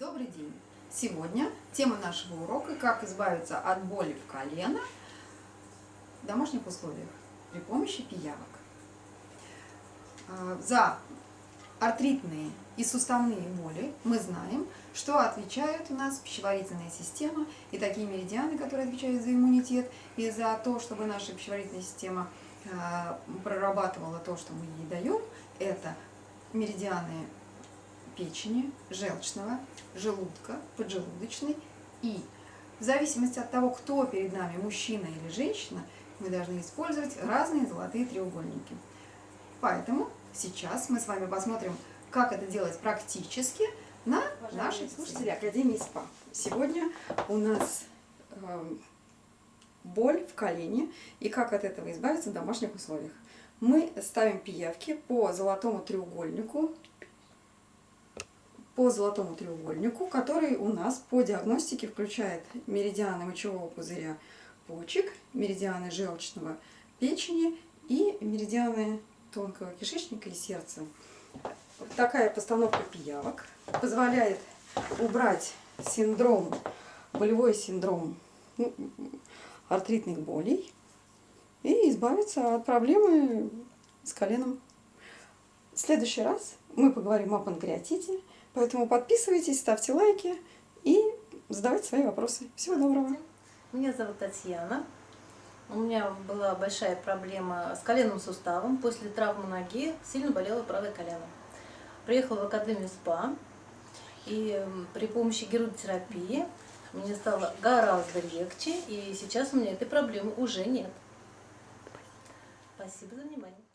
Добрый день! Сегодня тема нашего урока «Как избавиться от боли в колено в домашних условиях при помощи пиявок». А, За артритные и суставные боли мы знаем, что отвечает у нас пищеварительная система и такие меридианы, которые отвечают за иммунитет и за то, чтобы наша пищеварительная система а, прорабатывала то, что мы ей даем, это меридианы печени, желчного, желудка, поджелудочной. И в зависимости от того, кто перед нами, мужчина или женщина, мы должны использовать разные золотые треугольники. Поэтому сейчас мы с вами посмотрим, как это делать практически на нашей слушатели Академии СПА. Сегодня у нас э, боль в колене и как от этого избавиться в домашних условиях. Мы ставим пиявки по золотому треугольнику по золотому треугольнику, который у нас по диагностике включает меридианы мочевого пузыря почек, меридианы желчного печени и меридианы тонкого кишечника и сердца. Такая постановка пиявок позволяет убрать синдром, болевой синдром ну, артритных болей и избавиться от проблемы с коленом. В следующий раз мы поговорим о панкреатите, Поэтому подписывайтесь, ставьте лайки и задавайте свои вопросы. Всего доброго. Меня зовут Татьяна. У меня была большая проблема с коленным суставом. После травмы ноги сильно болело правое колено. Приехала в Академию СПА. И при помощи герудотерапии мне стало гораздо легче. И сейчас у меня этой проблемы уже нет. Спасибо за внимание.